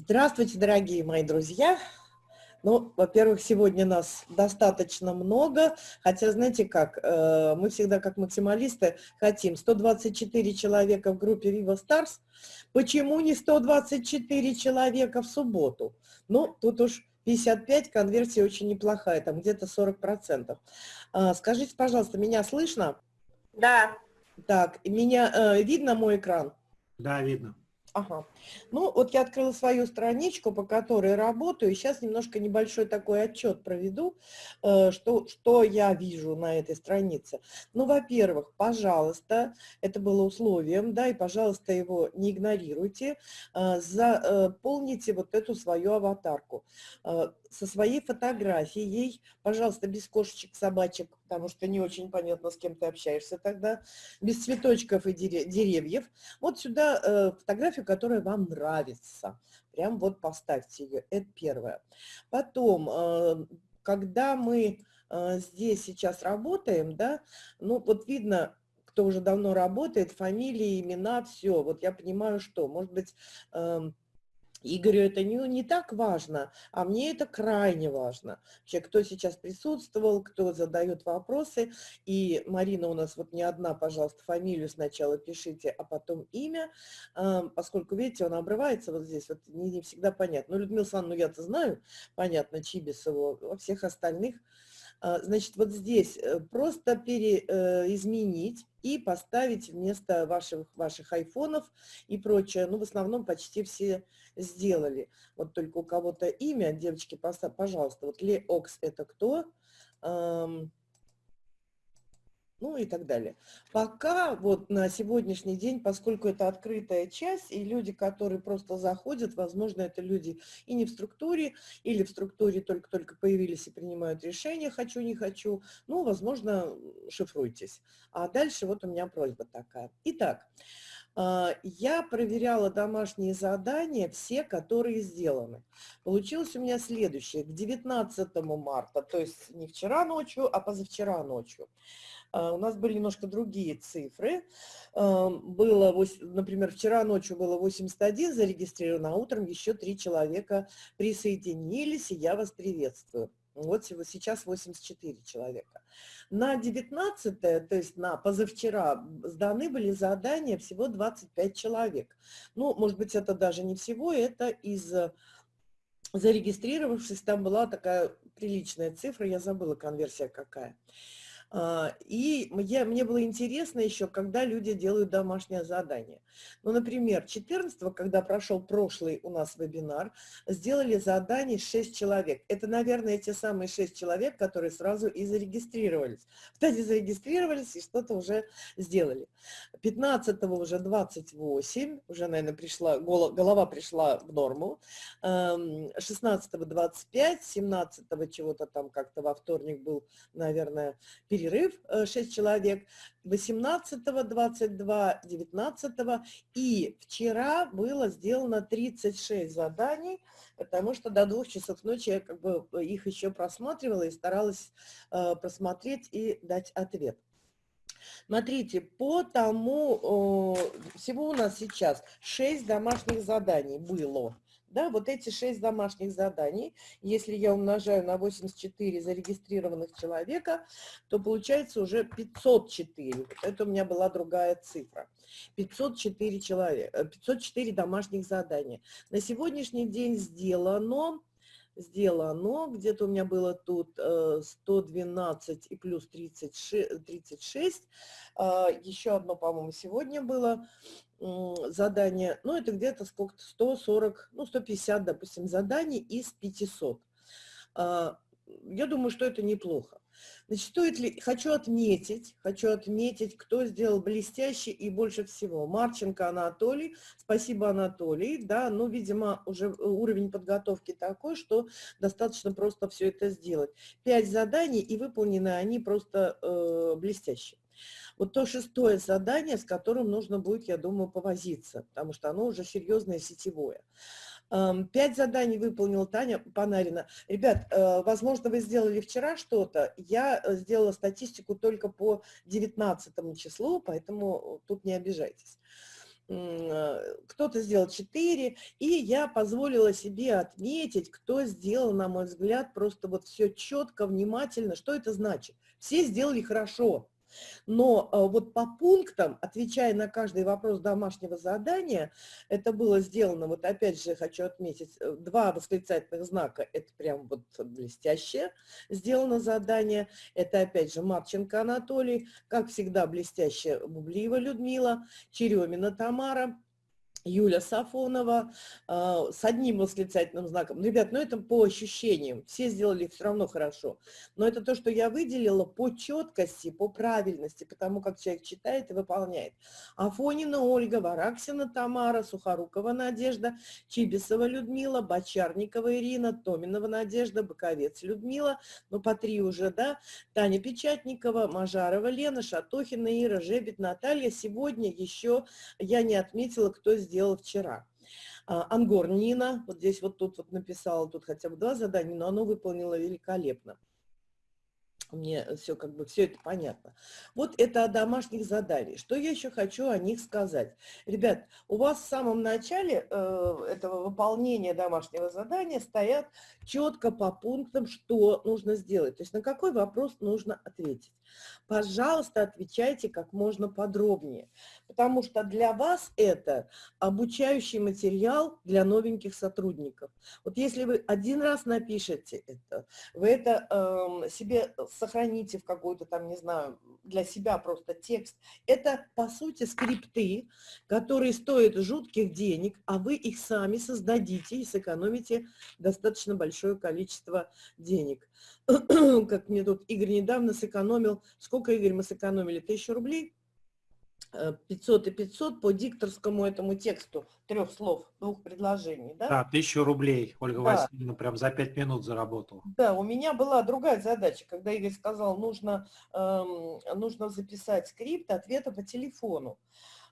Здравствуйте, дорогие мои друзья! Ну, во-первых, сегодня нас достаточно много, хотя, знаете как, э, мы всегда как максималисты хотим 124 человека в группе Viva Stars, почему не 124 человека в субботу? Ну, тут уж 55, конверсия очень неплохая, там где-то 40%. А, скажите, пожалуйста, меня слышно? Да. Так, меня э, видно мой экран? Да, видно. Ага. Ну, вот я открыла свою страничку, по которой работаю. Сейчас немножко небольшой такой отчет проведу, э, что, что я вижу на этой странице. Ну, во-первых, пожалуйста, это было условием, да, и, пожалуйста, его не игнорируйте, э, заполните вот эту свою аватарку э, со своей фотографией, пожалуйста, без кошечек, собачек, потому что не очень понятно, с кем ты общаешься тогда, без цветочков и деревьев. Вот сюда э, фотографию, которая вам нравится. Прям вот поставьте ее, это первое. Потом, э, когда мы э, здесь сейчас работаем, да, ну вот видно, кто уже давно работает, фамилии, имена, все. Вот я понимаю, что, может быть, э, Игорю это не, не так важно, а мне это крайне важно. Вообще, кто сейчас присутствовал, кто задает вопросы. И Марина у нас вот не одна, пожалуйста, фамилию сначала пишите, а потом имя, поскольку, видите, он обрывается вот здесь, вот не, не всегда понятно. Ну, Людмила Александровна, ну, я-то знаю, понятно, Чибисову, во всех остальных а, значит, вот здесь э, просто переизменить э, и поставить вместо ваших, ваших айфонов и прочее. Ну, в основном почти все сделали. Вот только у кого-то имя, девочки, пожалуйста, вот Леокс это кто? Ну и так далее. Пока вот на сегодняшний день, поскольку это открытая часть, и люди, которые просто заходят, возможно, это люди и не в структуре, или в структуре только-только появились и принимают решения, хочу, не хочу, ну, возможно, шифруйтесь. А дальше вот у меня просьба такая. Итак, а, я проверяла домашние задания, все, которые сделаны. Получилось у меня следующее. К 19 марта, то есть не вчера ночью, а позавчера ночью, у нас были немножко другие цифры. А, было, например, вчера ночью было 81 зарегистрировано, а утром еще три человека присоединились, и я вас приветствую. Вот сейчас 84 человека. На 19 то есть на позавчера, сданы были задания всего 25 человек. Ну, может быть, это даже не всего, это из зарегистрировавшись, там была такая приличная цифра, я забыла конверсия какая. А, и я, мне было интересно еще, когда люди делают домашнее задание. Ну, например, 14 когда прошел прошлый у нас вебинар, сделали задание 6 человек. Это, наверное, те самые 6 человек, которые сразу и зарегистрировались. Кстати, зарегистрировались и что-то уже сделали. 15 уже 28, уже, наверное, пришла, голова пришла в норму. 16 25, 17 чего-то там как-то во вторник был, наверное, перерыв 6 э, человек, 18, 22, 19 и вчера было сделано 36 заданий, потому что до двух часов ночи я как бы их еще просматривала и старалась э, просмотреть и дать ответ. Смотрите, по тому, всего у нас сейчас 6 домашних заданий было. Да, вот эти шесть домашних заданий, если я умножаю на 84 зарегистрированных человека, то получается уже 504. Вот это у меня была другая цифра. 504 человека, 504 домашних задания. На сегодняшний день сделано сделано. Где-то у меня было тут 112 э, и плюс 36. 36. А, Еще одно, по-моему, сегодня было задание. Ну, это где-то сколько-то 140, ну, 150, допустим, заданий из 500. А, я думаю, что это неплохо. Значит, стоит ли, хочу отметить, хочу отметить, кто сделал блестяще и больше всего. Марченко Анатолий, спасибо, Анатолий, да, ну, видимо, уже уровень подготовки такой, что достаточно просто все это сделать. Пять заданий, и выполнены они просто э, блестяще. Вот то шестое задание, с которым нужно будет, я думаю, повозиться, потому что оно уже серьезное сетевое. Пять заданий выполнила Таня Панарина. Ребят, э, возможно, вы сделали вчера что-то. Я э, сделала статистику только по 19 числу, поэтому тут не обижайтесь. э, кто-то сделал 4, и я позволила себе отметить, кто сделал, на мой взгляд, просто вот все четко, внимательно. Что это значит? Все сделали хорошо. Но э, вот по пунктам, отвечая на каждый вопрос домашнего задания, это было сделано, вот опять же хочу отметить, э, два восклицательных знака, это прям вот блестяще сделано задание, это опять же Марченко Анатолий, как всегда блестяще Бублиева Людмила, Черемина Тамара, Юля Сафонова э, с одним восклицательным знаком. Ребят, ну это по ощущениям, все сделали все равно хорошо. Но это то, что я выделила по четкости, по правильности, потому как человек читает и выполняет. Афонина Ольга, Вараксина Тамара, Сухорукова Надежда, Чибисова Людмила, Бочарникова Ирина, Томинова Надежда, Боковец Людмила, ну по три уже, да, Таня Печатникова, Мажарова Лена, Шатохина Ира, Жебет Наталья. Сегодня еще я не отметила, кто сделал сделала вчера. А, Ангор Нина, вот здесь вот тут вот написала, тут хотя бы два задания, но оно выполнило великолепно мне все как бы все это понятно. Вот это о домашних заданиях. Что я еще хочу о них сказать? Ребят, у вас в самом начале э, этого выполнения домашнего задания стоят четко по пунктам, что нужно сделать. То есть на какой вопрос нужно ответить. Пожалуйста, отвечайте как можно подробнее, потому что для вас это обучающий материал для новеньких сотрудников. Вот если вы один раз напишете это, вы это э, себе сохраните в какой-то там, не знаю, для себя просто текст. Это, по сути, скрипты, которые стоят жутких денег, а вы их сами создадите и сэкономите достаточно большое количество денег. Как мне тут Игорь недавно сэкономил, сколько, Игорь, мы сэкономили? Тысячу рублей? 500 и 500 по дикторскому этому тексту трех слов, двух предложений, да? Да, тысячу рублей Ольга да. Васильевна прям за пять минут заработала. Да, у меня была другая задача, когда Игорь сказал, нужно, эм, нужно записать скрипт ответа по телефону.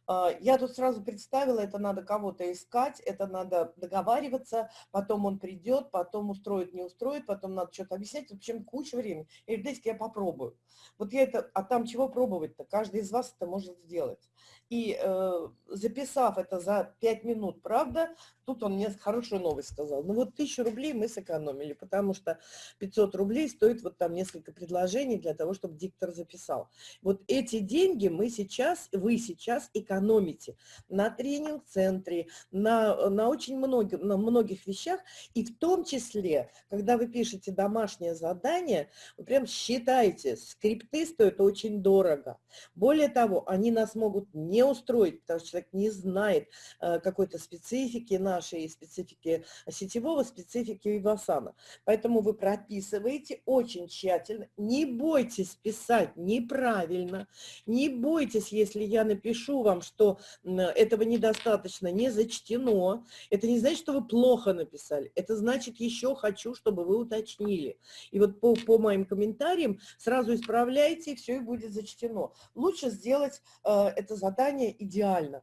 Я тут сразу представила, это надо кого-то искать, это надо договариваться, потом он придет, потом устроит, не устроит, потом надо что-то объяснять, в общем, куча времени. Говорит, дайте я попробую. Вот я это, а там чего пробовать-то? Каждый из вас это может сделать. И э, записав это за 5 минут, правда, тут он мне хорошую новость сказал. Ну вот тысячу рублей мы сэкономили, потому что 500 рублей стоит вот там несколько предложений для того, чтобы диктор записал. Вот эти деньги мы сейчас, вы сейчас экономите на тренинг-центре, на, на очень многих, на многих вещах, и в том числе, когда вы пишете домашнее задание, вы прям считайте, скрипты стоят очень дорого. Более того, они нас могут не не устроить, потому что человек не знает э, какой-то специфики нашей, специфики сетевого, специфики Вивасана. Поэтому вы прописываете очень тщательно, не бойтесь писать неправильно, не бойтесь, если я напишу вам, что этого недостаточно, не зачтено, это не значит, что вы плохо написали, это значит, еще хочу, чтобы вы уточнили. И вот по, по моим комментариям сразу исправляйте, и все и будет зачтено. Лучше сделать э, это задание питание идеально.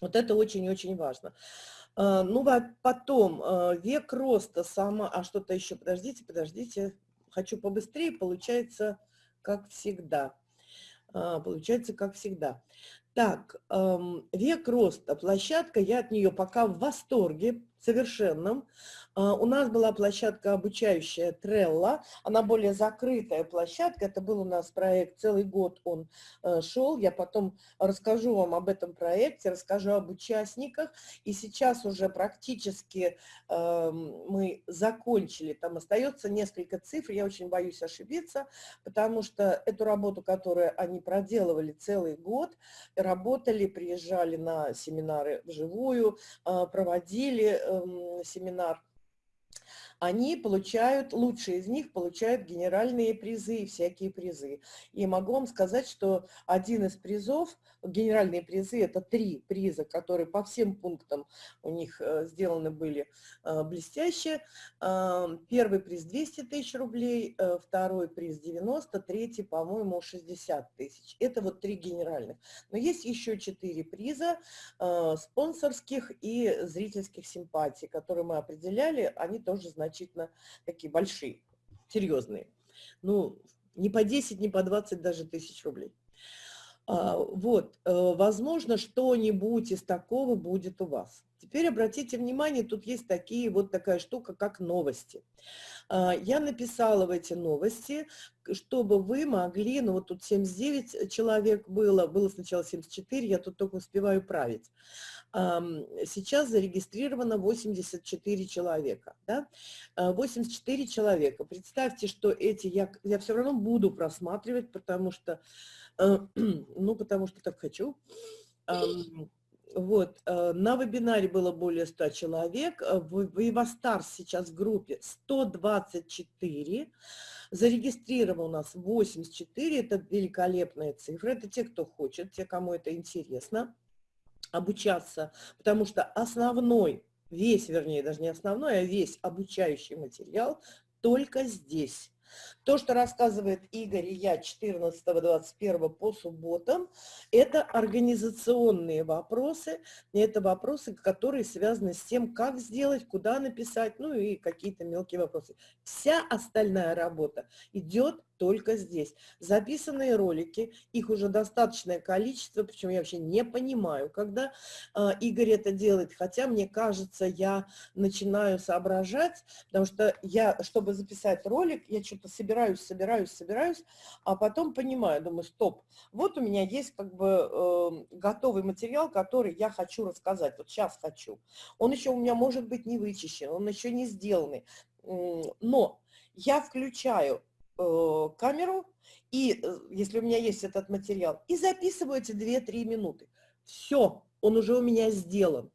Вот это очень-очень важно. А, ну, потом а, век роста сама... А что-то еще, подождите, подождите. Хочу побыстрее, получается, как всегда. А, получается, как всегда. Так, век роста, площадка, я от нее пока в восторге совершенном. А, у нас была площадка обучающая Трелла, она более закрытая площадка, это был у нас проект, целый год он э, шел, я потом расскажу вам об этом проекте, расскажу об участниках, и сейчас уже практически эм, мы закончили, там остается несколько цифр, я очень боюсь ошибиться, потому что эту работу, которую они проделывали целый год, работали, приезжали на семинары вживую, э, проводили Эм, семинар они получают, лучшие из них получают генеральные призы всякие призы. И могу вам сказать, что один из призов, генеральные призы, это три приза, которые по всем пунктам у них э, сделаны были э, блестяще. Э, первый приз 200 тысяч рублей, второй приз 90, третий, по-моему, 60 тысяч. Это вот три генеральных. Но есть еще четыре приза спонсорских и зрительских симпатий, которые мы определяли, они тоже значительные значительно такие большие, серьезные. Ну, не по 10, не по 20 даже тысяч рублей. А, вот, э, возможно, что-нибудь из такого будет у вас. Теперь обратите внимание, тут есть такие, вот такая штука, как новости. А, я написала в эти новости, чтобы вы могли, ну вот тут 79 человек было, было сначала 74, я тут только успеваю править. Сейчас зарегистрировано 84 человека. Да? 84 а, человека. Представьте, что эти я, я все равно буду просматривать, потому что, э, ну, потому что так хочу. Вот, э, на вебинаре было более 100 человек, э, в Вивастар сейчас в группе 124, зарегистрировано у нас 84, это великолепная цифра, это те, кто хочет, те, кому это интересно обучаться, потому что основной, весь, вернее, даже не основной, а весь обучающий материал только здесь. То, что рассказывает Игорь и я 14-21 по субботам, это организационные вопросы, это вопросы, которые связаны с тем, как сделать, куда написать, ну и какие-то мелкие вопросы. Вся остальная работа идет только здесь. Записанные ролики, их уже достаточное количество, причем я вообще не понимаю, когда э, Игорь это делает, хотя мне кажется, я начинаю соображать, потому что я, чтобы записать ролик, я что-то собираюсь, собираюсь, собираюсь, а потом понимаю, думаю, стоп, вот у меня есть как бы э, готовый материал, который я хочу рассказать, вот сейчас хочу. Он еще у меня может быть не вычищен, он еще не сделанный, но я включаю камеру, и э, если у меня есть этот материал, и записываю эти 2-3 минуты. Все, он уже у меня сделан.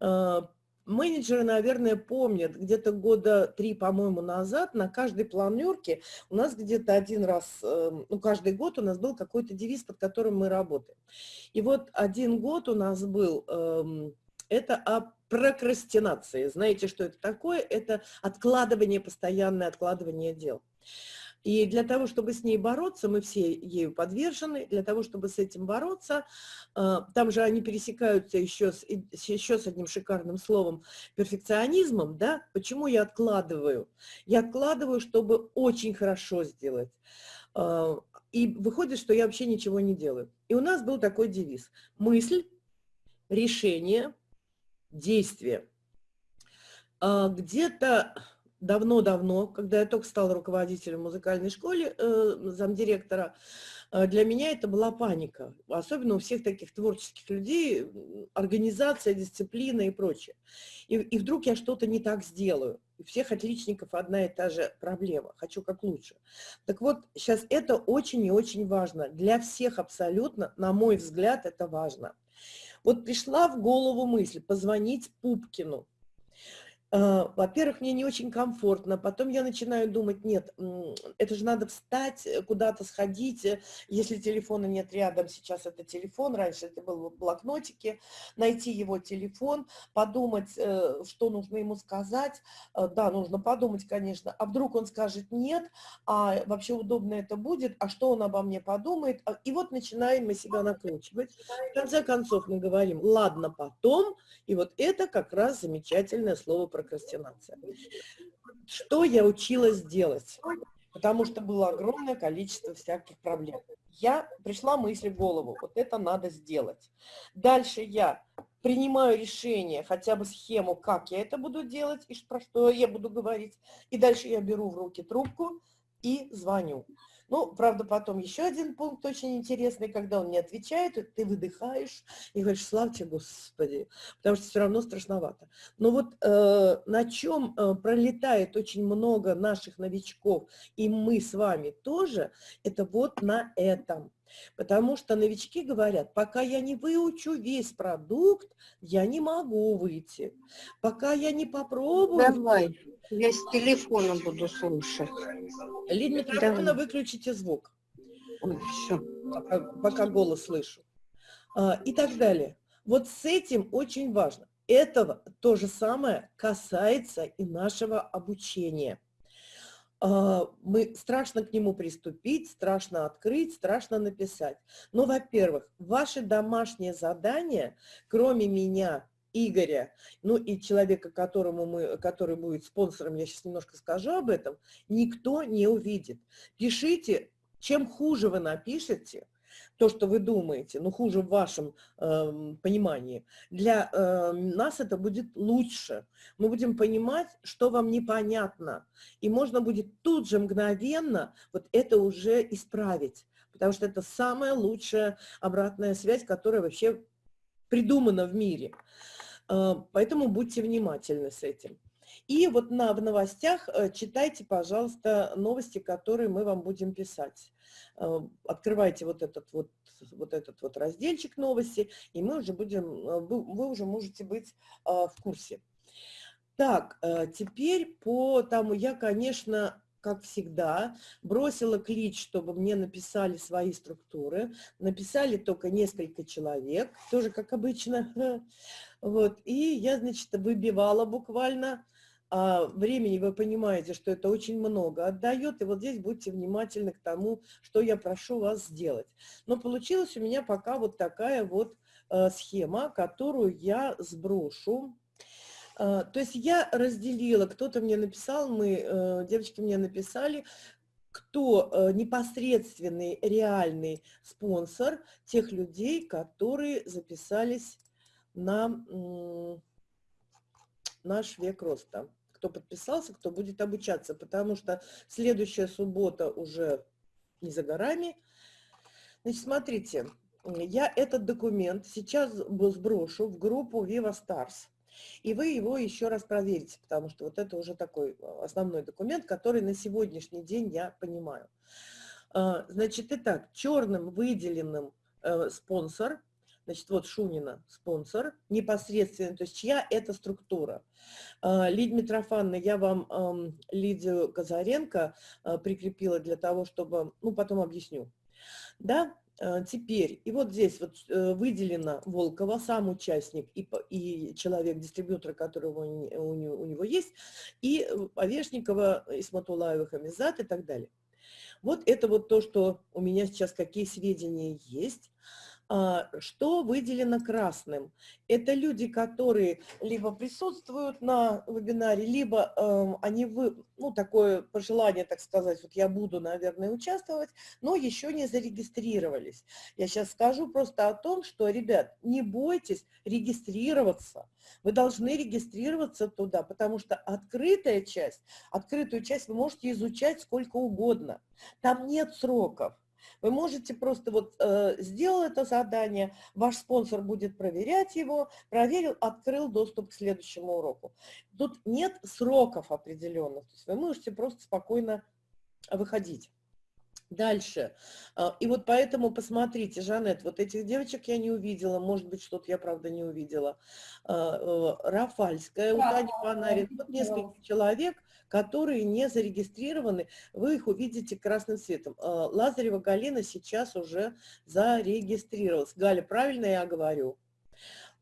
Э, менеджеры, наверное, помнят, где-то года три, по-моему, назад на каждой планерке у нас где-то один раз, ну, каждый год у нас был какой-то девиз, под которым мы работаем. И вот один год у нас был, эм, это о прокрастинации. Знаете, что это такое? Это откладывание, постоянное откладывание дел. И для того, чтобы с ней бороться, мы все ею подвержены, для того, чтобы с этим бороться, э, там же они пересекаются еще с, еще с одним шикарным словом, перфекционизмом, да, почему я откладываю? Я откладываю, чтобы очень хорошо сделать. Э, и выходит, что я вообще ничего не делаю. И у нас был такой девиз. Мысль, решение, действие. Э, где-то давно-давно, когда я только стала руководителем музыкальной школы, э, замдиректора, э, для меня это была паника. Особенно у всех таких творческих людей, организация, дисциплина и прочее. И, и вдруг я что-то не так сделаю. У всех отличников одна и та же проблема. Хочу как лучше. Так вот, сейчас это очень и очень важно. Для всех абсолютно, на мой взгляд, это важно. Вот пришла в голову мысль позвонить Пупкину. А, во-первых, мне не очень комфортно, потом я начинаю думать, нет, это же надо встать, э, куда-то сходить, э, если телефона нет рядом, сейчас это телефон, раньше это был в блокнотике, найти его телефон, подумать, э, что нужно ему сказать, да, нужно подумать, конечно, а вдруг он скажет нет, а вообще удобно это будет, а что он обо мне подумает, а, и вот начинаем мы себя накручивать, в конце концов мы говорим, ладно, потом, и вот это как раз замечательное слово про прокрастинация. Что я училась делать? Потому что было огромное количество всяких проблем. Я пришла мысли в голову, вот это надо сделать. Дальше я принимаю решение, хотя бы схему, как я это буду делать и про что я буду говорить. И дальше я беру в руки трубку и звоню. Ну, правда, потом еще один пункт очень интересный, когда он не отвечает, ты выдыхаешь и говоришь, славьте Господи, потому что все равно страшновато. Но вот э, на чем э, пролетает очень много наших новичков, и мы с вами тоже, это вот на этом. Потому что новички говорят, пока я не выучу весь продукт, я не могу выйти. Пока я не попробую... Давай, я с телефона буду слушать. Лид микрофона выключите звук. Ой, все. Пока, пока голос слышу. А, и так далее. Вот с этим очень важно. Этого то же самое касается и нашего обучения. А, мы страшно к нему приступить, страшно открыть, страшно написать. Но, во-первых, ваши домашние задания, кроме меня, Игоря, ну и человека, которому мы, который будет спонсором, я сейчас немножко скажу об этом, никто не увидит. Пишите, чем хуже вы напишете, то, что вы думаете, но хуже в вашем э, понимании, для э, нас это будет лучше. Мы будем понимать, что вам непонятно, и можно будет тут же мгновенно вот это уже исправить, потому что это самая лучшая обратная связь, которая вообще придумана в мире. Э, поэтому будьте внимательны с этим. И вот на, в новостях э, читайте, пожалуйста, новости, которые мы вам будем писать. Э, открывайте вот этот вот, вот этот вот разделчик новости, и мы уже будем, э, вы уже можете быть в курсе. Так, теперь по тому, я, конечно, как всегда, бросила клич, чтобы мне написали свои структуры. Написали только несколько человек, тоже как обычно. Вот, и я, значит, выбивала буквально а времени вы понимаете, что это очень много отдает, и вот здесь будьте внимательны к тому, что я прошу вас сделать. Но получилась у меня пока вот такая вот э, схема, которую я сброшу. Э, то есть я разделила, кто-то мне написал, мы, э, девочки мне написали, кто непосредственный, реальный спонсор тех людей, которые записались на наш век роста кто подписался, кто будет обучаться, потому что следующая суббота уже не за горами. Значит, смотрите, я этот документ сейчас сброшу в группу Viva Stars. И вы его еще раз проверите, потому что вот это уже такой э, основной документ, который на сегодняшний день я понимаю. А, значит, итак, черным выделенным э, спонсор – Значит, вот Шунина спонсор непосредственно, то есть чья это структура. А, Лидия Митрофановна, я вам Лидию Казаренко а, прикрепила для того, чтобы, ну, потом объясню. Да, а, теперь, и вот здесь вот э, выделено Волкова, сам участник и, и человек-дистрибьютор, которого у, у, у него есть, и Овешникова, Исматулаева, Хамизат и так далее. Вот это вот то, что у меня сейчас, какие сведения есть. А, что выделено красным? Это люди, которые либо присутствуют на вебинаре, либо э, они, вы, ну, такое пожелание, так сказать, вот я буду, наверное, участвовать, но еще не зарегистрировались. Я сейчас скажу просто о том, что, ребят, не бойтесь регистрироваться. Вы должны регистрироваться туда, потому что открытая часть, открытую часть вы можете изучать сколько угодно. Там нет сроков. Вы можете просто вот э, сделал это задание, ваш спонсор будет проверять его, проверил, открыл доступ к следующему уроку. Тут нет сроков определенных, то есть вы можете просто спокойно выходить. Дальше. А, и вот поэтому посмотрите, Жанет, вот этих девочек я не увидела, может быть, что-то я, правда, не увидела. А, э, Рафальская, у Тани Панарин, вот несколько человек, которые не зарегистрированы, вы их увидите красным цветом. А, Лазарева Галина сейчас уже зарегистрировалась. Галя, правильно я говорю?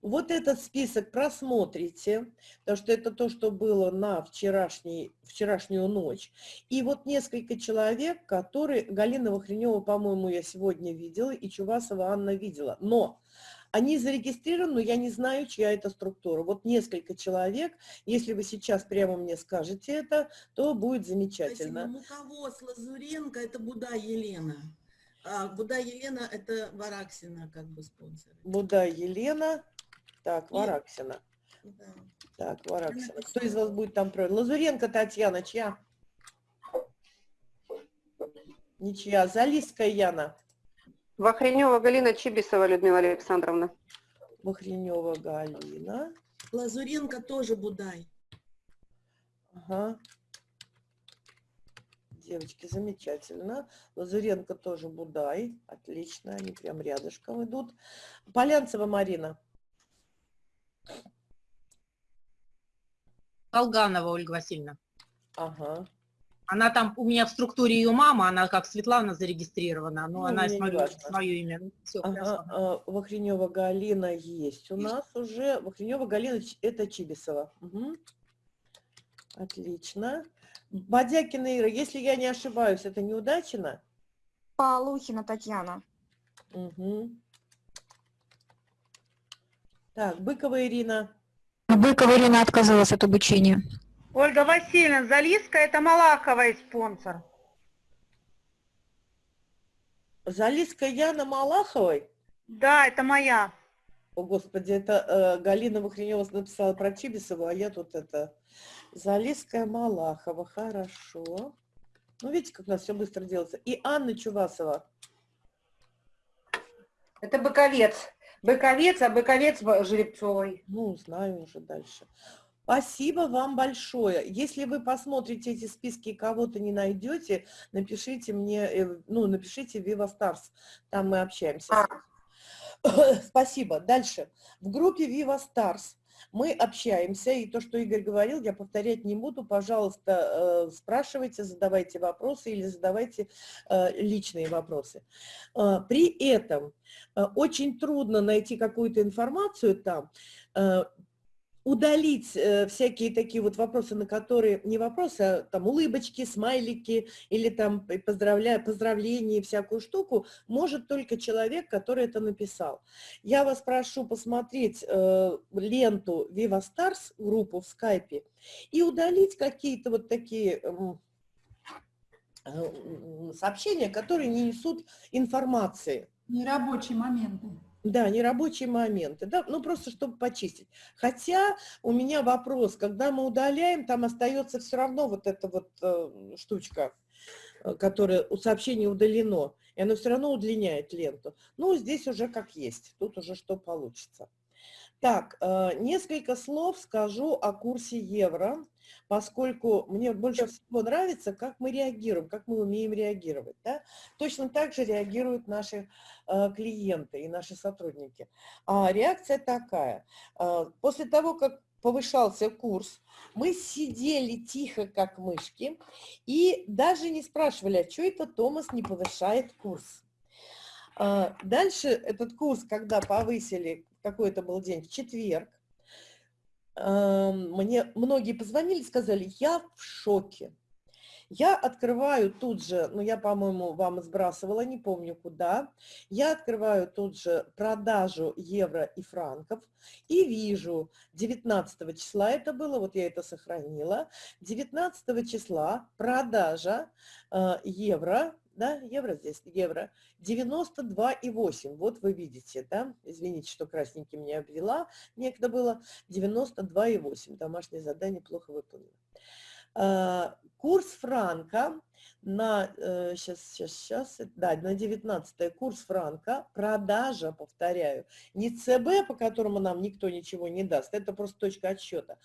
Вот этот список просмотрите, потому что это то, что было на вчерашний, вчерашнюю ночь. И вот несколько человек, которые, Галина Вахренева, по-моему, я сегодня видела, и Чувасова Анна видела. Но они зарегистрированы, но я не знаю, чья это структура. Вот несколько человек, если вы сейчас прямо мне скажете это, то будет замечательно. Спасибо. Муковоз Лазуренко, это Буда Елена. А Буда Елена – это Вараксина как бы спонсор. Буда Елена, так, Вараксина. Да. Так, Вараксина. Кто из вас будет там про? Лазуренко Татьяна, чья? Ничья. Залиская Яна. Вахренева Галина Чибисова Людмила Александровна. Вахренева Галина. Лазуренко тоже Будай. Ага. Девочки, замечательно. Лазуренко тоже Будай. Отлично, они прям рядышком идут. Полянцева Марина. Колганова Ольга Васильевна. Ага. Она там, у меня в структуре ее мама, она как Светлана зарегистрирована, но ну, она смотрю, свое имя. Ну, Все, ага, а, Вахренева Галина есть у нас уже. Вахренева Галина, это Чибисова. Угу. Отлично. Бадякина Ира, если я не ошибаюсь, это неудачина? Полухина Татьяна. Угу. Так, Быкова Ирина. Быкова Ирина отказалась от обучения. Ольга Васильевна Залиска, это Малаховый спонсор. Залиска Яна Малаховой? Да, это моя. О, Господи, это э, Галина Вахренева написала про Чибисову, а я тут это... Залиская Малахова, хорошо. Ну, видите, как у нас все быстро делается. И Анна Чувасова. Это Быковец. Быковец, а Быковец Жеребцовой. Ну, знаю уже дальше. Спасибо вам большое. Если вы посмотрите эти списки и кого-то не найдете, напишите мне, э, ну, напишите Viva Stars, там мы общаемся. Спасибо. Дальше. В группе Viva Stars мы общаемся, и то, что Игорь говорил, я повторять не буду. Пожалуйста, э, спрашивайте, задавайте вопросы или задавайте э, личные вопросы. Э, При этом очень трудно найти какую-то информацию там, удалить э, всякие такие вот вопросы, на которые, не вопросы, а там улыбочки, смайлики или там поздравля, поздравления, и всякую штуку, может только человек, который это написал. Я вас прошу посмотреть э, ленту Viva Stars, группу в скайпе, и удалить какие-то вот такие м, э, сообщения, которые не несут информации. Нерабочие моменты. Да, нерабочие моменты, да, ну просто чтобы почистить. Хотя у меня вопрос, когда мы удаляем, там остается все равно вот эта вот э, штучка, э, которая у сообщения удалено, и оно все равно удлиняет ленту. Ну, здесь уже как есть, тут уже что получится. Так, э, несколько слов скажу о курсе евро, поскольку мне больше всего нравится, как мы реагируем, как мы умеем реагировать. Да? Точно так же реагируют наши э, клиенты и наши сотрудники. А реакция такая. э, После того, как повышался курс, мы сидели тихо, как мышки, и даже не спрашивали, а что это Томас не повышает курс. Дальше этот курс, когда повысили, какой это был день, в четверг, ам, мне многие позвонили, сказали, я в шоке. Я открываю тут же, ну я, по-моему, вам сбрасывала, не помню куда, я открываю тут же продажу евро и франков и вижу, 19 числа это было, вот я это сохранила, 19 числа продажа э, евро, да, евро здесь, евро, 92,8, вот вы видите, да, извините, что красненьким не обвела, некогда было 92,8, домашнее задание плохо выполнено. А, Курс франка на, сейчас, сейчас, сейчас, да, на 19 курс франка, продажа, повторяю, не ЦБ, по которому нам никто ничего не даст, это просто точка отсчета,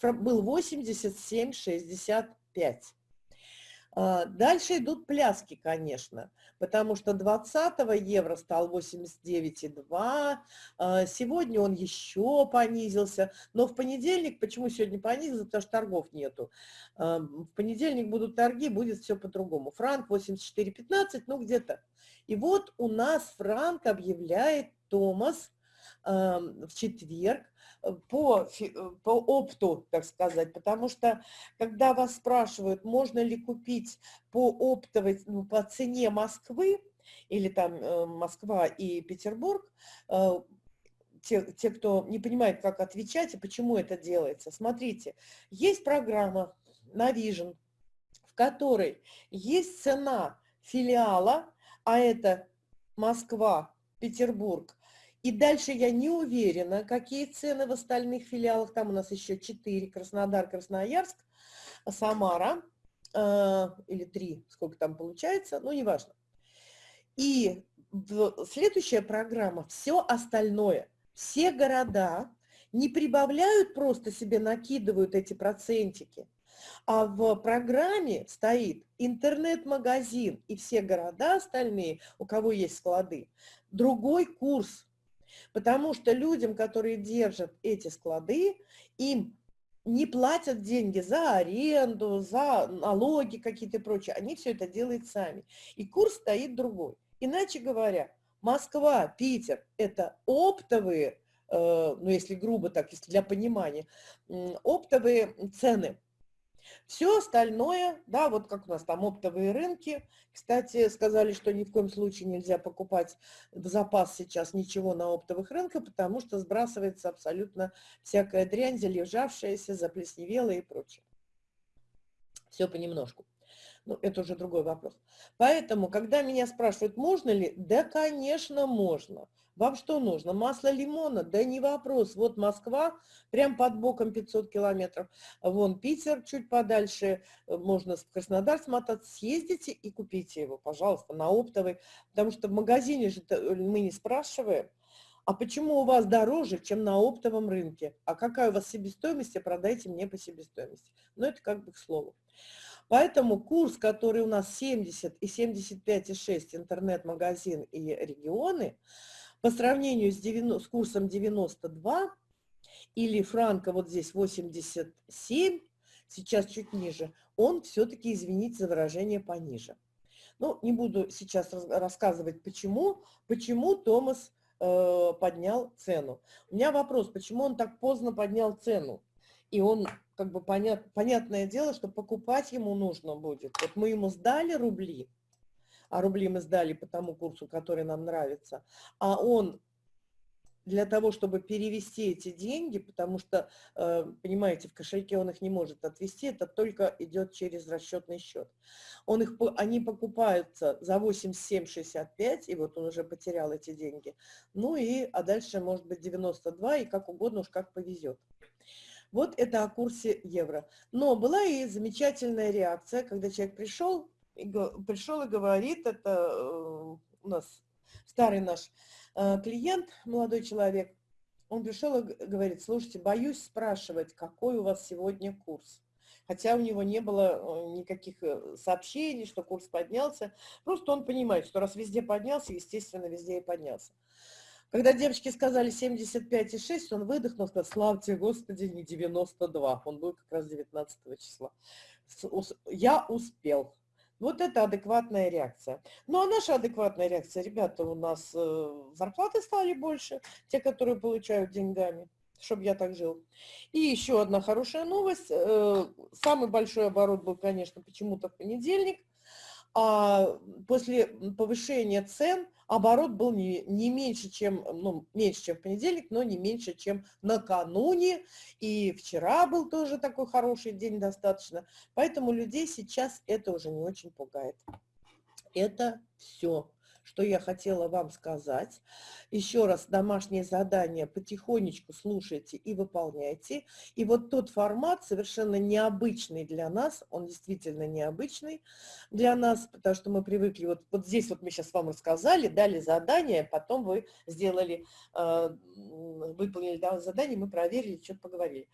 был 87,65. А, Дальше идут пляски, конечно, потому что 20 евро стал 89,2, а, сегодня он еще понизился, но в понедельник, почему сегодня понизился, потому что торгов нету. А, В понедельник будут торги, будет все по-другому. Франк 84,15, ну где-то. И вот у нас франк объявляет Томас в четверг э, по, э, по опту, так сказать, потому что когда вас спрашивают, можно ли купить по оптовой, ну, по цене Москвы, или там э, Москва и Петербург, те, те, кто не понимает, как отвечать и почему это делается. Смотрите, есть программа Navision, в которой есть цена филиала, а это Москва, Петербург, и дальше я не уверена, какие цены в остальных филиалах. Там у нас еще 4, Краснодар, Красноярск, Самара, э, или 3, сколько там получается, ну, неважно. И следующая программа, все остальное, все города не прибавляют, просто себе накидывают эти процентики, а в программе стоит интернет-магазин и все города остальные, у кого есть склады, другой курс. Потому что людям, которые держат эти склады, им не платят деньги за аренду, за налоги какие-то и прочее. Они все это делают сами. И курс стоит другой. Иначе говоря, Москва, Питер – это оптовые, э, ну если грубо так, если для понимания, оптовые цены. Все остальное, да, вот как у нас там оптовые рынки. Кстати, сказали, что ни в коем случае нельзя покупать в запас сейчас ничего на оптовых рынках, потому что сбрасывается абсолютно всякая дрянь, залежавшаяся, заплесневелая и прочее. Все понемножку. Ну, это уже другой вопрос. Поэтому, когда меня спрашивают, можно ли, да, конечно, можно. Вам что нужно? Масло лимона? Да не вопрос. Вот Москва, прям под боком 500 километров. Вон Питер чуть подальше. Можно в Краснодар смотаться. Съездите и купите его, пожалуйста, на оптовый. Потому что в магазине же мы не спрашиваем. А почему у вас дороже, чем на оптовом рынке? А какая у вас себестоимость, продайте мне по себестоимости. Но это как бы к слову. Поэтому курс, который у нас 70 и 75,6 интернет-магазин и регионы, по сравнению с, 90, с курсом 92 или франка вот здесь 87, сейчас чуть ниже, он все-таки, извините за выражение, пониже. Ну, не буду сейчас рассказывать, почему, почему Томас э, поднял цену. У меня вопрос, почему он так поздно поднял цену? И он как бы понят, понятное дело, что покупать ему нужно будет. Вот мы ему сдали рубли, а рубли мы сдали по тому курсу, который нам нравится, а он для того, чтобы перевести эти деньги, потому что, э, понимаете, в кошельке он их не может отвести, это только идет через расчетный счет. Он их, они покупаются за 87,65, и вот он уже потерял эти деньги. Ну и, а дальше может быть 92, и как угодно, уж как повезет. Вот это о курсе евро. Но была и замечательная реакция, когда человек пришел, и, пришел и говорит, это э, у нас старый наш э, клиент, молодой человек, он пришел и говорит, слушайте, боюсь спрашивать, какой у вас сегодня курс. Хотя у него не было э, никаких сообщений, что курс поднялся. Просто он понимает, что раз везде поднялся, естественно, везде и поднялся. Когда девочки сказали 75,6, он выдохнул, сказал, славьте Господи, не 92. Он был как раз 19 числа. Я успел. Вот это адекватная реакция. Ну, а наша адекватная реакция, ребята, у нас э, зарплаты стали больше, те, которые получают деньгами, чтобы я так жил. И еще одна хорошая новость. Э, самый большой оборот был, конечно, почему-то в понедельник. А после повышения цен оборот был не, не меньше, чем, ну, меньше, чем в понедельник, но не меньше, чем накануне. И вчера был тоже такой хороший день достаточно. Поэтому людей сейчас это уже не очень пугает. Это все что я хотела вам сказать. Еще раз, домашнее задание потихонечку слушайте и выполняйте. И вот тот формат совершенно необычный для нас, он действительно необычный для нас, потому что мы привыкли, вот, вот здесь вот мы сейчас вам рассказали, дали задание, потом вы сделали, э, выполнили задание, мы проверили, что-то поговорили.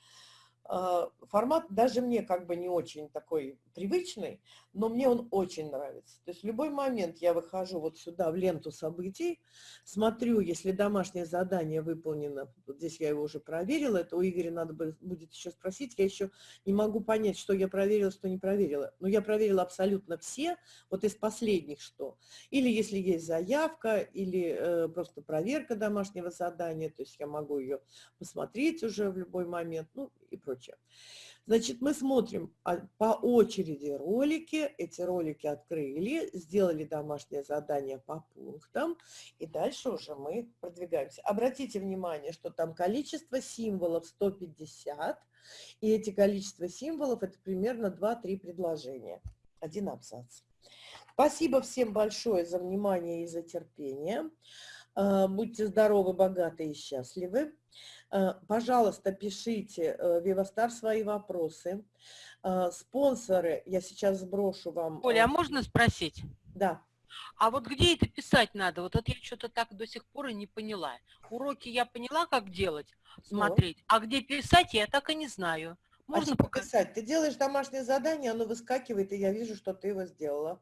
А, формат даже мне как бы не очень такой привычный, но мне он очень нравится. То есть в любой момент я выхожу вот сюда в ленту событий, смотрю, если домашнее задание выполнено, вот здесь я его уже проверила, это у Игоря надо будет еще спросить, я еще не могу понять, что я проверила, что не проверила. Но я проверила абсолютно все, вот из последних что. Или если есть заявка, или э, просто проверка домашнего задания, то есть я могу ее посмотреть уже в любой момент, ну и прочее. Значит, мы смотрим а, по очереди ролики, эти ролики открыли, сделали домашнее задание по пунктам, и дальше уже мы продвигаемся. Обратите внимание, что там количество символов 150, и эти количество символов – это примерно 2-3 предложения, один абзац. Спасибо всем большое за внимание и за терпение. А, будьте здоровы, богаты и счастливы. Э, пожалуйста, пишите э, Вивастар свои вопросы. Э, спонсоры, я сейчас сброшу вам. Оля, а можно спросить? Да. А вот где это писать надо? Вот это я что-то так до сих пор и не поняла. Уроки я поняла, как делать, ну. смотреть, ну. а где писать, я так и не знаю. А можно а показать? Ты делаешь домашнее задание, оно выскакивает, и я вижу, что ты его сделала.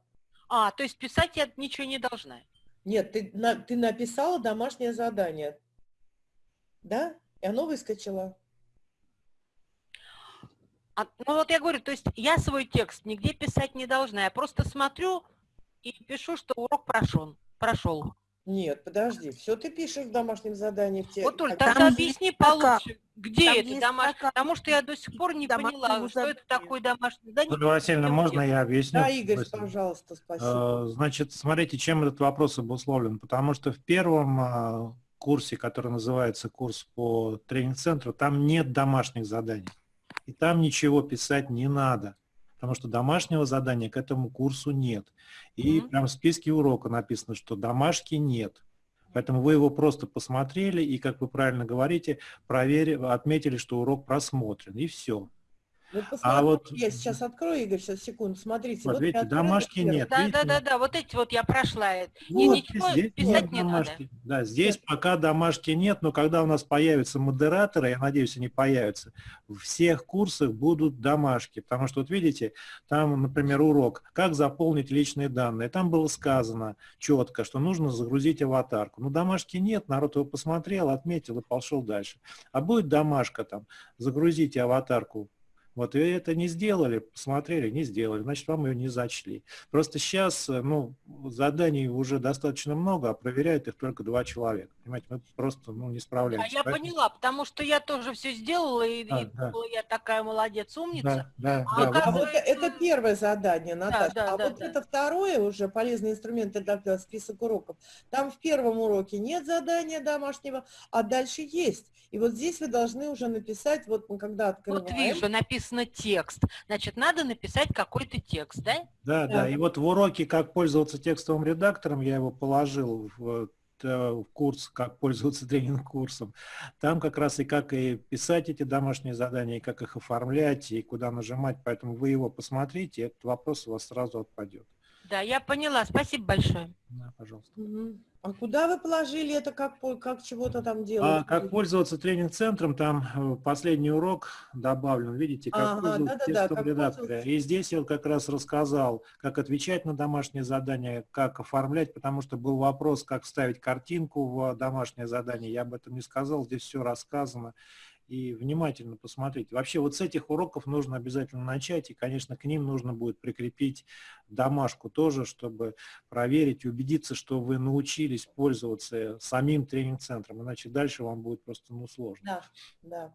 А, то есть писать я ничего не должна? Нет, ты, на, ты написала домашнее задание. Да? И оно выскочило. А, ну вот я говорю, то есть я свой текст нигде писать не должна. Я просто смотрю и пишу, что урок прошел. прошел. Нет, подожди, все ты пишешь в домашнем задании. В те... Вот, Оль, тогда объясни получше, где там это домашнее, потому что я до сих пор не поняла, что это такое домашнее задание. Ольга Васильевна, можно я объясню? Да, Игорь, спасибо. пожалуйста, спасибо. Э, значит, смотрите, чем этот вопрос обусловлен, потому что в первом э, курсе, который называется курс по тренинг-центру, там нет домашних заданий. И там ничего писать не надо. Потому что домашнего задания к этому курсу нет. И Мгм. прям в списке урока написано, что домашки нет. Поэтому вы его просто посмотрели и, как вы правильно говорите, проверили, отметили, что урок просмотрен, и все. Вот А вот, я сейчас открою, Игорь, сейчас, секунду, смотрите. вот видите, открыла домашки первый. нет. Да, видите? да, да, да, вот эти вот я прошла. И Вот, ничего здесь писать нет не надо. домашки. Да, здесь пока домашки нет, но когда у нас появятся модераторы, я надеюсь, они появятся, в всех курсах будут домашки. Потому что, вот видите, там, например, урок «Как заполнить личные данные». Там было сказано четко, что нужно загрузить аватарку. Но домашки нет, народ его посмотрел, отметил и пошел дальше. А будет домашка там, загрузите аватарку вот, и это не сделали, посмотрели, не сделали, значит, вам ее не зачли. Просто сейчас, ну, заданий уже достаточно много, а проверяют их только два человека. Понимаете, мы просто, ну, не А справляемся. я Поэтому- поняла, потому что я тоже все сделала, и, Да, и да. я такая молодец, умница. Да, да, А да. А оказывается- это первое задание, Наташа. да, а да, вот да. это второе уже, полезные инструменты для список уроков. Там в первом уроке нет задания домашнего, а дальше есть. И вот здесь вы должны уже написать, вот мы когда открываем. Вот вижу, написано текст. Значит, надо написать какой-то текст, да? Да, да. Да. И вот в уроке «Как пользоваться текстовым редактором» я его положил в, э, в курс «Как пользоваться тренинг-курсом». Там как раз и как и писать эти домашние задания, и как их оформлять, и куда нажимать. Поэтому вы его посмотрите, и этот вопрос у вас сразу отпадет. Да, я поняла. Спасибо большое. Да, пожалуйста. Мгм. А куда вы положили это, как, по- как чего-то там А делать? как пользоваться тренинг-центром, там э, последний урок добавлен, видите, как Ага, текстовым как редактором. пользоваться. И здесь я как раз рассказал, как отвечать на домашние задания, как оформлять, потому что был вопрос, как вставить картинку в домашнее задание. Я об этом не сказал, здесь все рассказано. И внимательно посмотрите. Вообще вот с этих уроков нужно обязательно начать, и, конечно, к ним нужно будет прикрепить домашку тоже, чтобы проверить и убедиться, что вы научились пользоваться самим тренинг-центром, иначе дальше вам будет просто ну, сложно. Да, да.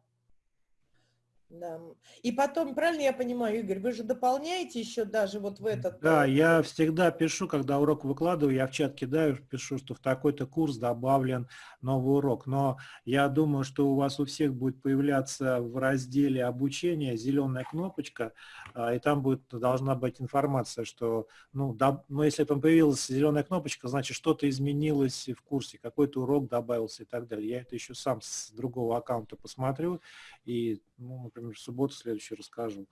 Да. И потом, правильно я понимаю, Игорь, вы же дополняете еще даже вот в этот... Да, э, я всегда пишу, когда урок выкладываю, я в чат кидаю, пишу, что в такой-то курс добавлен новый урок. Но я думаю, что у вас у всех будет появляться в разделе обучения зеленая кнопочка, а, и там будет, должна быть информация, что, ну, да, ну, если там появилась зеленая кнопочка, значит, что-то изменилось в курсе, какой-то урок добавился и так далее. Я это еще сам с другого аккаунта посмотрю и, ну, например, в субботу следующую расскажу.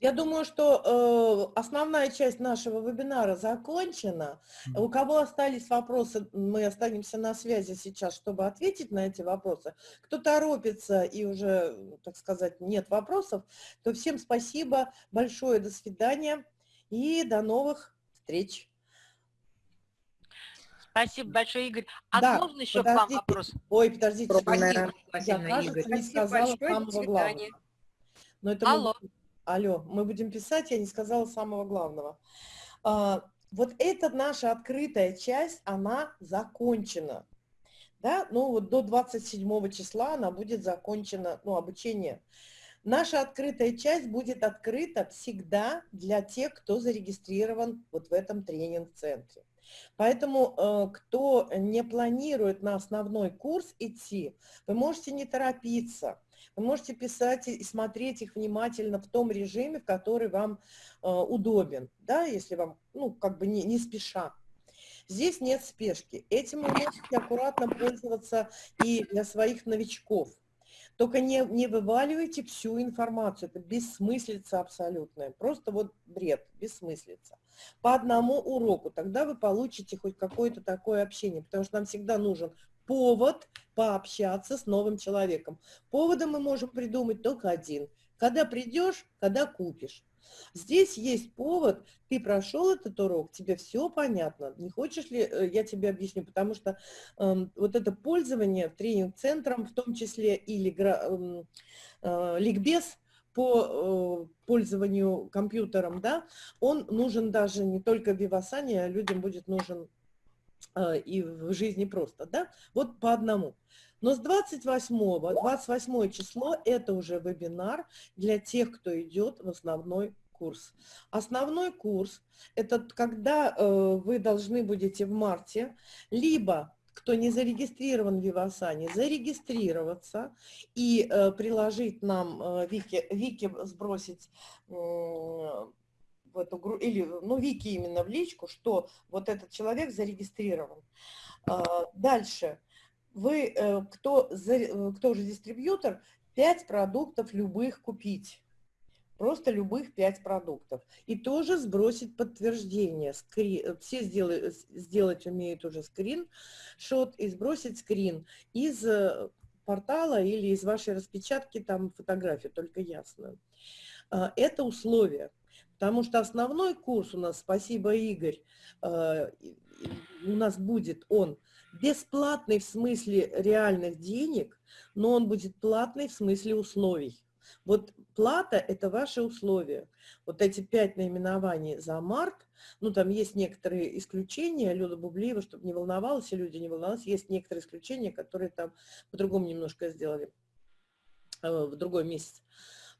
Я думаю, что э, основная часть нашего вебинара закончена. У кого остались вопросы, мы останемся на связи сейчас, чтобы ответить на эти вопросы. Кто торопится и уже, так сказать, нет вопросов, то всем спасибо большое, до свидания и до новых встреч. Спасибо большое, Игорь. А Да, можно еще к вам подождите. вопрос? Ой, подождите, Спасибо, я, кажется, Игорь. не Спасибо сказала большое, до самого главного. Но это мы Алло. будем- Алло, мы будем писать, я не сказала самого главного. А, вот эта наша открытая часть, она закончена. Да, ну вот до 27 числа она будет закончена, ну, обучение. Наша открытая часть будет открыта всегда для тех, кто зарегистрирован вот в этом тренинг-центре. Поэтому, э, кто не планирует на основной курс идти, вы можете не торопиться. Вы можете писать и смотреть их внимательно в том режиме, в который вам э, удобен, да, если вам, ну, как бы не, не спеша. Здесь нет спешки. Этим вы можете аккуратно пользоваться и для своих новичков. Только не, не вываливайте всю информацию. Это бессмыслица абсолютная. Просто вот бред, бессмыслица. По одному уроку. Тогда вы получите хоть какое-то такое общение. Потому что нам всегда нужен повод пообщаться с новым человеком. Повода мы можем придумать только один. Когда придешь, когда купишь. Здесь есть повод, ты прошел этот урок, тебе все понятно. Не хочешь ли, э, я тебе объясню, потому что эм, вот это пользование тренинг-центром, в том числе или эм, э, ликбез по э, пользованию компьютером, да, он нужен даже не только в Вивасане, а людям будет нужен э, и в жизни просто, да, вот по одному. Но с 28, 28 число это уже вебинар для тех, кто идет в основной курс. Основной курс – это когда э, вы должны будете в марте либо кто не зарегистрирован в Вивасане, зарегистрироваться и э, приложить нам, э, Вики, Вики сбросить э, в эту группу, или, ну, Вики именно в личку, что вот этот человек зарегистрирован. Э, дальше. Вы, э, кто, за, кто же дистрибьютор, 5 продуктов любых купить просто любых 5 продуктов. И тоже сбросить подтверждение. Скрин, все сделать, сделать умеют уже скрин, шот и сбросить скрин из э, портала или из вашей распечатки, там фотографию, только ясно. А, это условие. Потому что основной курс у нас, спасибо, Игорь, э, у нас будет он бесплатный в смысле реальных денег, но он будет платный в смысле условий. Вот плата – это ваши условия. Вот эти пять наименований за март, ну, там есть некоторые исключения, Люда Бублиева, чтобы не волновалась, и люди не волновались, есть некоторые исключения, которые там по-другому немножко сделали э, в другой месяц.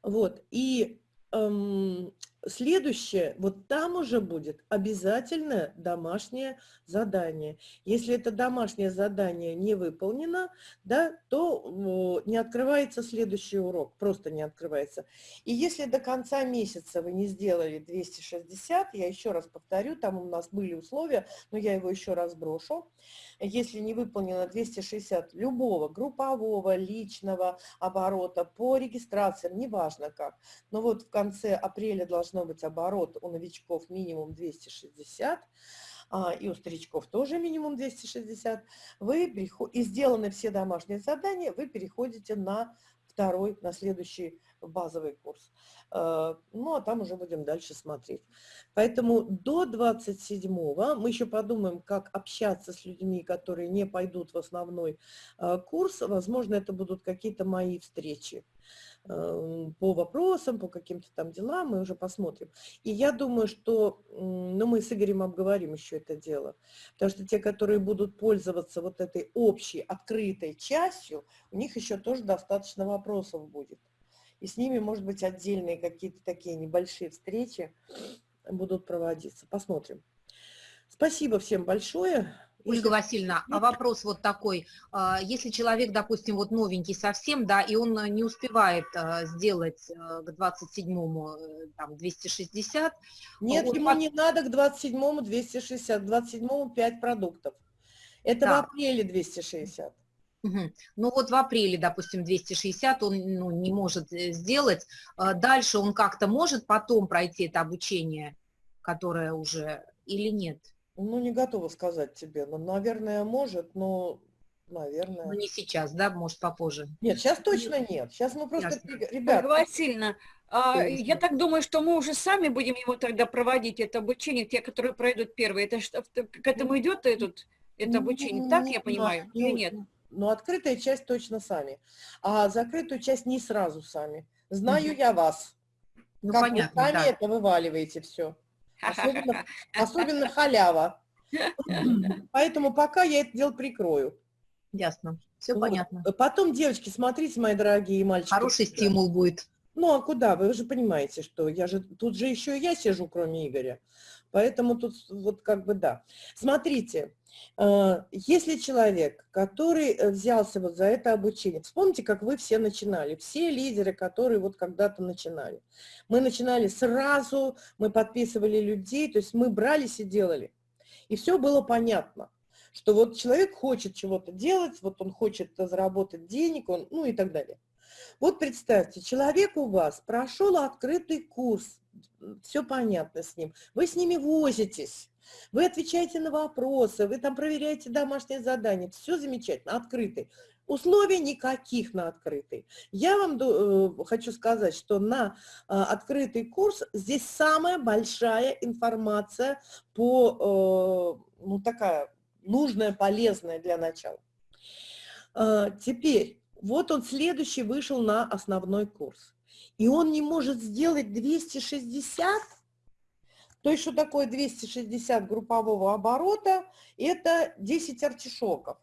Вот, и эм, Следующее, вот там уже будет обязательное домашнее задание. Если это домашнее задание не выполнено, да, то не открывается следующий урок, просто не открывается. И если до конца месяца вы не сделали 260, я еще раз повторю, там у нас были условия, но я его еще раз брошу. Если не выполнено 260 любого группового, личного оборота по регистрациям, неважно как, но вот в конце апреля должны должно быть оборот у новичков минимум 260, а, и у старичков тоже минимум 260, вы и сделаны все домашние задания, вы переходите на второй, на следующий базовый курс. Э, ну, а там уже будем дальше смотреть. Поэтому до 27-го мы еще подумаем, как общаться с людьми, которые не пойдут в основной э, курс. Возможно, это будут какие-то мои встречи. Эм, по вопросам, по каким-то там делам, мы уже посмотрим. И я думаю, что, ну, мы с Игорем обговорим еще это дело, потому что те, которые будут пользоваться вот этой общей, открытой частью, у них еще тоже достаточно вопросов будет. И с ними, может быть, отдельные какие-то такие небольшие встречи будут проводиться. Посмотрим. Спасибо всем большое. Ольга Васильевна, а вопрос вот такой. А, если человек, допустим, вот новенький совсем, да, и он не успевает а, сделать э, к 27-му э, там 260. Нет, ему не надо к 27-му 260, к 27-му 5 продуктов. Это да. в апреле 260. Угу. Ну вот в апреле, допустим, 260 он ну, не может э, сделать. Дальше он как-то может потом пройти это обучение, которое уже или нет? Ну, не готова сказать тебе. Ну, наверное, может, но, наверное... Ну, не сейчас, да? Может, попозже? Нет, сейчас точно нет. Сейчас мы просто... Ясно. Ребята... Васильевна, а, я так думаю, что мы уже сами будем его тогда проводить, это обучение, те, которые пройдут первые. Это что, к этому идет этот, это обучение, так я понимаю, ну, или нет? Ну, открытая часть точно сами, а закрытую часть не сразу сами. Знаю угу. я вас. Ну, как понятно, вы сами да. это вываливаете все. Особенно, особенно халява. Поэтому пока я это дело прикрою. Ясно. Все вот. понятно. Потом, девочки, смотрите, мои дорогие мальчики. Хороший стимул будет. Ну, а куда? Вы же понимаете, что я же... Тут же еще и я сижу, кроме Игоря. Поэтому тут вот как бы да. Смотрите, э, если человек, который э, взялся вот за это обучение, вспомните, как вы все начинали, все лидеры, которые вот когда-то начинали. Мы начинали сразу, мы подписывали людей, то есть мы брались и делали. И все было понятно, что вот человек хочет чего-то делать, вот он хочет заработать денег, он, ну и так далее. Вот представьте, человек у вас прошел открытый курс, все понятно с ним. Вы с ними возитесь, вы отвечаете на вопросы, вы там проверяете домашние задания, все замечательно, открытый. Условий никаких на открытый. Я вам э, хочу сказать, что на э, открытый курс здесь самая большая информация по, э, ну такая, нужная, полезная для начала. Э, теперь, вот он следующий вышел на основной курс и он не может сделать 260, то есть что такое 260 группового оборота? Это 10 артишоков.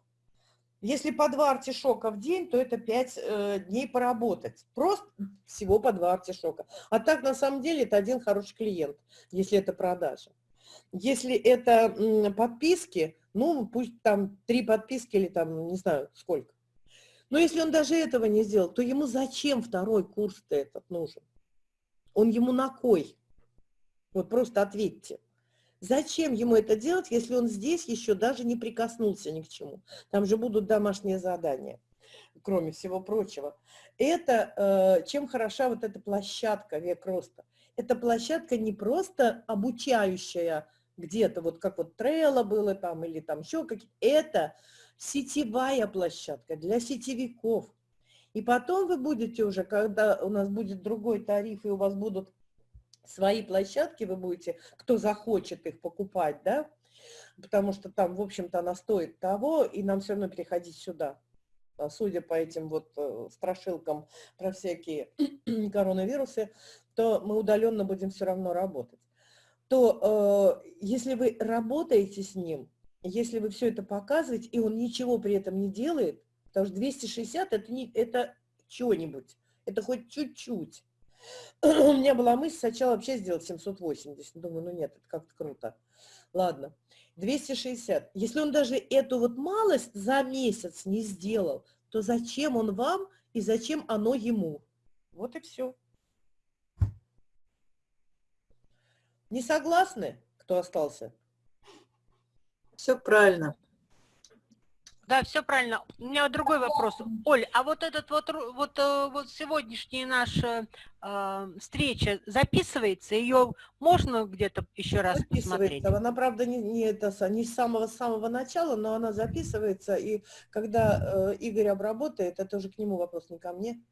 Если по 2 артишока в день, то это 5 э, дней поработать. Просто всего по 2 артишока. А так, на самом деле, это один хороший клиент, если это продажа. Если это подписки, Ну, пусть там три подписки или там, не знаю, сколько. Но если он даже этого не сделал, то ему зачем второй курс-то этот нужен? Он ему на кой? Вот просто ответьте. Зачем ему это делать, если он здесь еще даже не прикоснулся ни к чему? Там же будут домашние задания, кроме всего прочего. Это, э, чем хороша вот эта площадка «Век роста». Это площадка не просто обучающая где-то, вот как вот Трелла было там, или там еще какие-то. Это сетевая площадка для сетевиков. И потом вы будете уже, когда у нас будет другой тариф, и у вас будут свои площадки, вы будете, кто захочет их покупать, да, потому что там, в общем-то, она стоит того, и нам все равно переходить сюда. А судя по этим вот э, страшилкам про всякие коронавирусы, то мы удаленно будем все равно работать. То э, если вы работаете с ним, если вы все это показываете, и он ничего при этом не делает, потому что 260 это, не, это что-нибудь, это хоть чуть-чуть. У меня была мысль сначала вообще сделать 780. Думаю, ну нет, это как-то круто. Ладно, 260. Если он даже эту вот малость за месяц не сделал, то зачем он вам и зачем оно ему? Вот и все. Не согласны, кто остался? Все правильно. Да, все правильно. У меня другой вопрос. Оль, а вот этот вот, вот, э, вот сегодняшняя наша э, встреча записывается? Ее можно где-то еще раз посмотреть? Она, правда, не, не, это, не с самого-самого начала, но она записывается. И когда э, Игорь обработает, это уже к нему вопрос, не ко мне.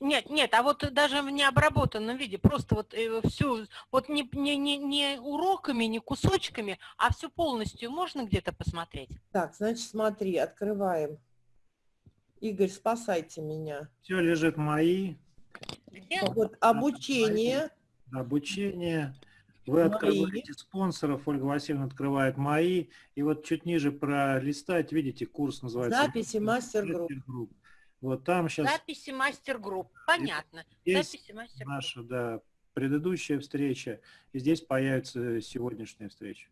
Нет, нет, а вот даже в необработанном виде, просто вот э, всю, вот не, не, не, не уроками, не кусочками, а все полностью можно где-то посмотреть? Так, значит, смотри, открываем. Игорь, спасайте меня. Все лежит мои. Где? Вот обучение. Обучение. Вы мои. открываете спонсоров, Ольга Васильевна открывает мои. И вот чуть ниже пролистать, видите, курс называется. Записи мастер-групп. Вот там сейчас... Записи мастер-групп, понятно. Есть Записи мастер-групп. Наша, да, предыдущая встреча, и здесь появится сегодняшняя встреча.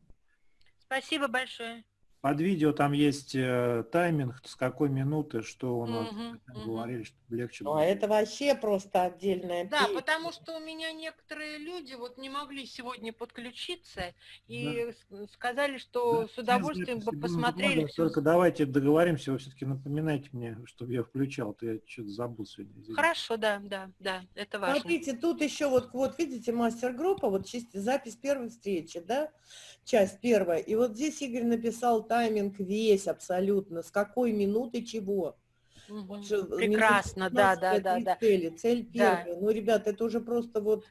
Спасибо большое. Под видео там есть э, тайминг, с какой минуты, что у нас угу, угу. говорили, чтобы легче было. А это вообще просто отдельная Да, песня. потому что у меня некоторые люди вот не могли сегодня подключиться и да. сказали, что да. с удовольствием бы посмотрели. Все. Только давайте договоримся, вы все-таки напоминайте мне, чтобы я включал, то я что-то забыл сегодня. Извините. Хорошо, да, да, да, это важно. Смотрите, тут еще вот, вот видите, мастер-группа, вот запись первой встречи, да, часть первая. И вот здесь Игорь написал тайминг весь абсолютно, с какой минуты чего. Угу. Прекрасно, да, да, да, да. Цели, цель первая. Да. Ну, ребята, это уже просто вот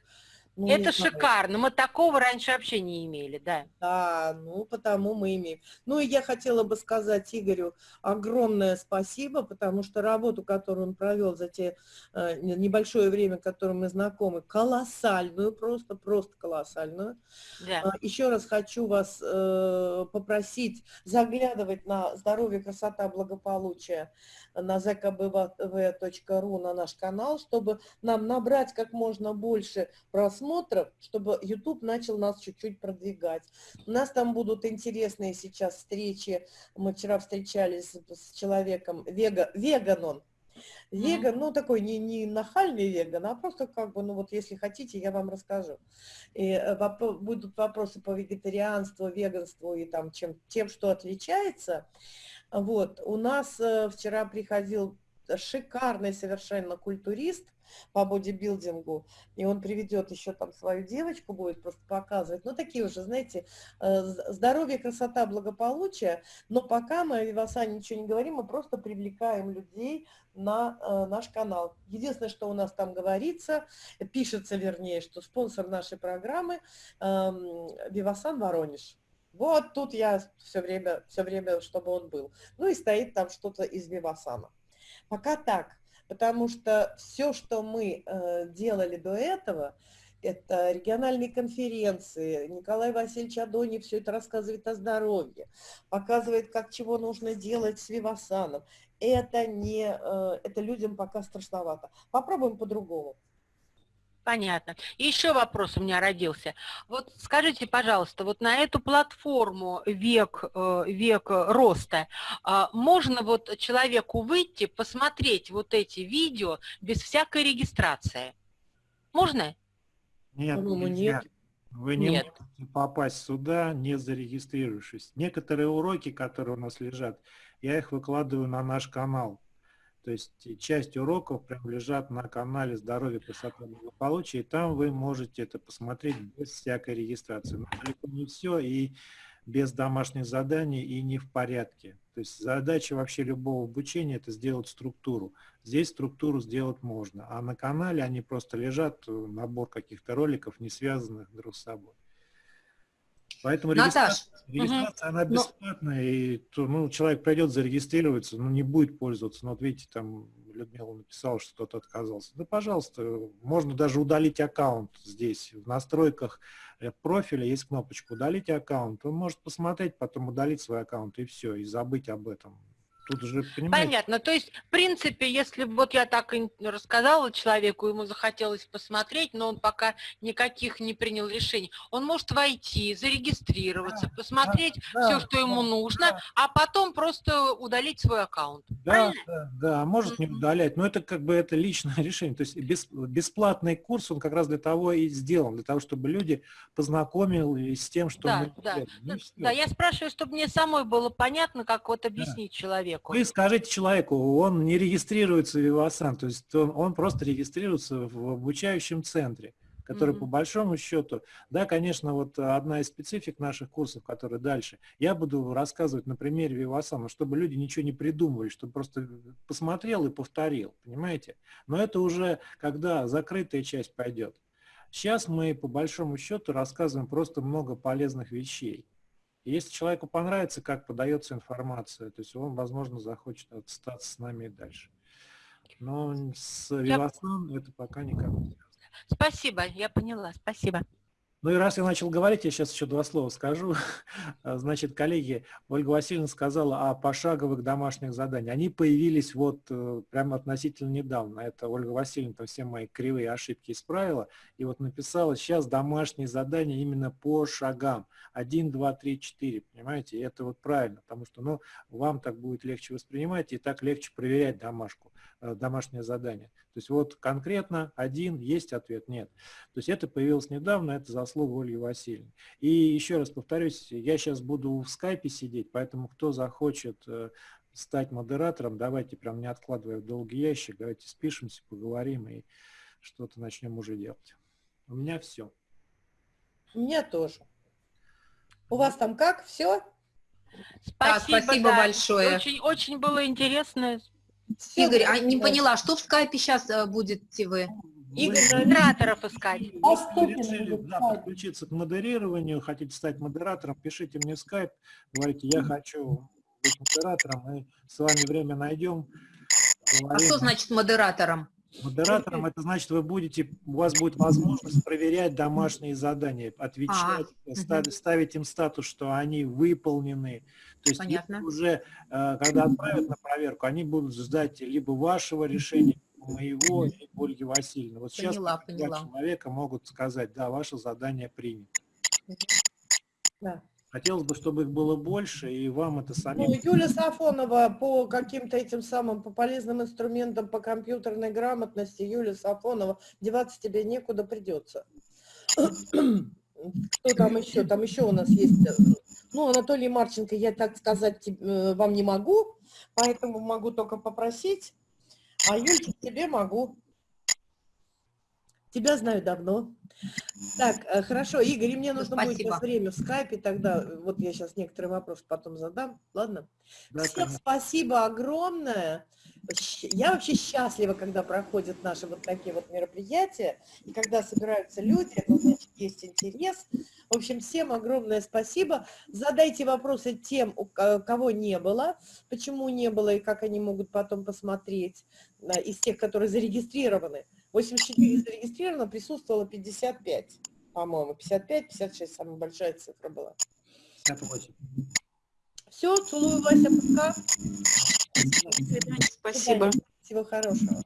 ну, это шикарно. Мы такого раньше вообще не имели, да. Да, ну потому мы имеем. Ну и я хотела бы сказать Игорю огромное спасибо, потому что работу, которую он провел за те э, небольшое время, которым мы знакомы, колоссальную, просто, просто колоссальную. Да. Э, еще раз хочу вас э, попросить заглядывать на здоровье, красота, благополучие на zkbv.ru на наш канал, чтобы нам набрать как можно больше просмотров, чтобы YouTube начал нас чуть-чуть продвигать. У нас там будут интересные сейчас встречи. Мы вчера встречались с человеком, вега, веган он, Веган, ну такой не, не нахальный веган, а просто как бы, ну вот если хотите, я вам расскажу. И э, воп будут вопросы по вегетарианству, веганству и там чем, тем, что отличается. Вот, у нас э, вчера приходил шикарный совершенно культурист по бодибилдингу, и он приведет еще там свою девочку, будет просто показывать. Ну, такие уже, знаете, э, здоровье, красота, благополучие, но пока мы о Вивасане ничего не говорим, мы просто привлекаем людей на э, наш канал. Единственное, что у нас там говорится, пишется, вернее, что спонсор нашей программы э, Вивасан Воронеж. Вот тут я все время, все время, чтобы он был. Ну и стоит там что-то из Вивасана. Пока так, потому что все, что мы э, делали до этого, это региональные конференции, Николай Васильевич Адони все это рассказывает о здоровье, показывает, как чего нужно делать с Вивасаном. Это, не, э, это людям пока страшновато. Попробуем по-другому. Понятно. И еще вопрос у меня родился. Вот скажите, пожалуйста, вот на эту платформу век, э, век роста а, можно вот человеку выйти, посмотреть вот эти видео без всякой регистрации? Можно? Нет, По-моему, нет. Вы не Нет. можете попасть сюда, не зарегистрировавшись. Некоторые уроки, которые у нас лежат, я их выкладываю на наш канал. То есть часть уроков прям лежат на канале «Здоровье, красота, благополучие», и там вы можете это посмотреть без всякой регистрации. Но далеко не все, и без домашних заданий, и не в порядке. То есть задача вообще любого обучения – это сделать структуру. Здесь структуру сделать можно, а на канале они просто лежат, набор каких-то роликов, не связанных друг с собой. Поэтому Наташ, регистрация, регистрация, она Но- бесплатная, и то, ну, человек придет зарегистрироваться, но не будет пользоваться. Ну, вот видите, там Людмила написала, что кто-то отказался. Да, пожалуйста, можно даже удалить аккаунт здесь. В настройках э, профиля есть кнопочка «Удалить аккаунт». Он может посмотреть, потом удалить свой аккаунт, и все, и забыть об этом. Тут же, понимаете, Понятно. То есть, в принципе, если вот я так и рассказала человеку, ему захотелось посмотреть, но он пока никаких не принял решений, он может войти, зарегистрироваться, посмотреть да, все, что ему да, нужно, а потом просто удалить свой аккаунт. Да, Правильно? да, да, может не удалять, но это как бы это личное решение. То есть бес- бесплатный курс, он как раз для того и сделан, для того, чтобы люди познакомились с тем, что Да, мы да. Ну, Ну. Да, я спрашиваю, чтобы мне самой было понятно, как вот объяснить человеку. Вы скажите человеку, он не регистрируется в Вивасан, то есть он, он просто регистрируется в обучающем центре, который Мгм. по большому счету, да, конечно, вот одна из специфик наших курсов, которые дальше, я буду рассказывать на примере Вивасана, чтобы люди ничего не придумывали, чтобы просто посмотрел и повторил, понимаете? Но это уже когда закрытая часть пойдет. Сейчас мы по большому счету рассказываем просто много полезных вещей. И если человеку понравится, как подается информация, то есть он, возможно, захочет остаться с нами и дальше. Но с Вивасан это пока никак не связано. Спасибо, я поняла, спасибо. Ну и раз я начал говорить, я сейчас еще два слова скажу. А, Значит, коллеги, Ольга Васильевна сказала о пошаговых домашних заданиях. Они появились вот э, прямо относительно недавно. Это Ольга Васильевна там все мои кривые ошибки исправила. И вот написала сейчас домашние задания именно по шагам. 1, 2, 3, 4. Понимаете? И это вот правильно, потому что ну, вам так будет легче воспринимать и так легче проверять домашку, домашнее задание. То есть вот конкретно один, есть ответ, нет. То есть это появилось недавно, это заслуга Ольги Васильевны. И еще раз повторюсь, я сейчас буду в скайпе сидеть, поэтому кто захочет э, стать модератором, давайте прям не откладывая в долгий ящик, давайте спишемся, поговорим и что-то начнем уже делать. У меня все. У меня тоже. У вас там как? Все? Спасибо, спасибо да. большое. Очень, очень было интересно. Игорь, а не поняла, что в скайпе сейчас будете вы? Игорь, Модераторов искать. решили да, подключиться к модерированию, хотите стать модератором, пишите мне в скайп, говорите, я хочу быть модератором, мы с вами время найдем. А поговорим. что значит модератором? Модератором это значит, вы будете, у вас будет возможность проверять домашние задания, отвечать, А, ставить, ставить им статус, что они выполнены. То есть Понятно. уже, э, когда отправят на проверку, они будут ждать либо вашего решения, либо моего, либо Ольги Васильевны. Вот сейчас Поняла, два человека могут сказать, да, ваше задание принято. Да. Хотелось бы, чтобы их было больше, и вам это самим... Ну, Юля Сафонова по каким-то этим самым, по полезным инструментам, по компьютерной грамотности, Юля Сафонова, деваться тебе некуда придется. Кто там еще? Там еще у нас есть, э, ну, Анатолий Марченко, я так сказать э, вам не могу, поэтому могу только попросить, а Юльчик тебе могу. Тебя знаю давно. Так, э, хорошо, Игорь, и мне нужно будет Спасибо. сейчас время в скайпе, тогда э, вот я сейчас некоторые вопросы потом задам, ладно? Да, Всем конечно. спасибо огромное. Я вообще счастлива, когда проходят наши вот такие вот мероприятия, и когда собираются люди, это значит есть интерес. В общем, всем огромное спасибо. Задайте вопросы тем, у ко- кого не было, почему не было и как они могут потом посмотреть из тех, которые зарегистрированы. 84 зарегистрировано, присутствовало 55, по-моему, 55, 56, самая большая цифра была. 58. Все, целую, Вася, пока. Спасибо. Всего хорошего.